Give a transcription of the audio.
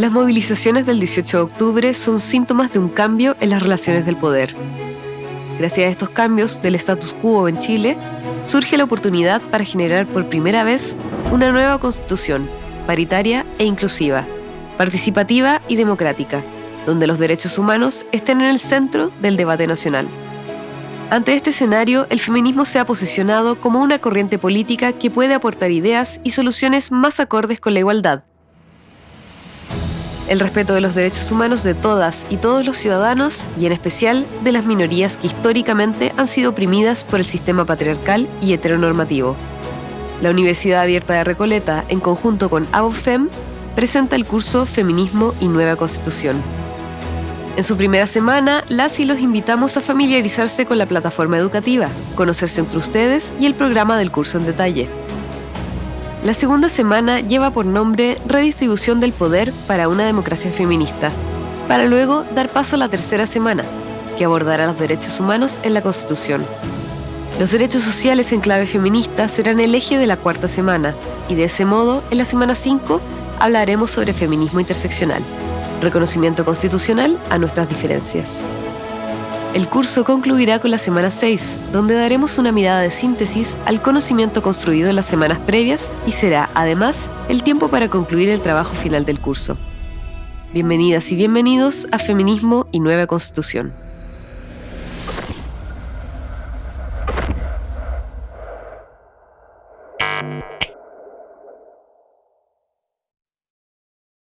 Las movilizaciones del 18 de octubre son síntomas de un cambio en las relaciones del poder. Gracias a estos cambios del status quo en Chile, surge la oportunidad para generar por primera vez una nueva constitución, paritaria e inclusiva, participativa y democrática, donde los derechos humanos estén en el centro del debate nacional. Ante este escenario, el feminismo se ha posicionado como una corriente política que puede aportar ideas y soluciones más acordes con la igualdad, el respeto de los derechos humanos de todas y todos los ciudadanos y en especial de las minorías que históricamente han sido oprimidas por el sistema patriarcal y heteronormativo. La Universidad Abierta de Recoleta, en conjunto con ABOFEM, presenta el curso Feminismo y Nueva Constitución. En su primera semana, las y los invitamos a familiarizarse con la plataforma educativa, conocerse entre ustedes y el programa del curso en detalle. La segunda semana lleva por nombre Redistribución del Poder para una democracia feminista, para luego dar paso a la tercera semana, que abordará los derechos humanos en la Constitución. Los derechos sociales en clave feminista serán el eje de la cuarta semana, y de ese modo, en la semana 5, hablaremos sobre feminismo interseccional, reconocimiento constitucional a nuestras diferencias. El curso concluirá con la semana 6, donde daremos una mirada de síntesis al conocimiento construido en las semanas previas y será, además, el tiempo para concluir el trabajo final del curso. Bienvenidas y bienvenidos a Feminismo y Nueva Constitución.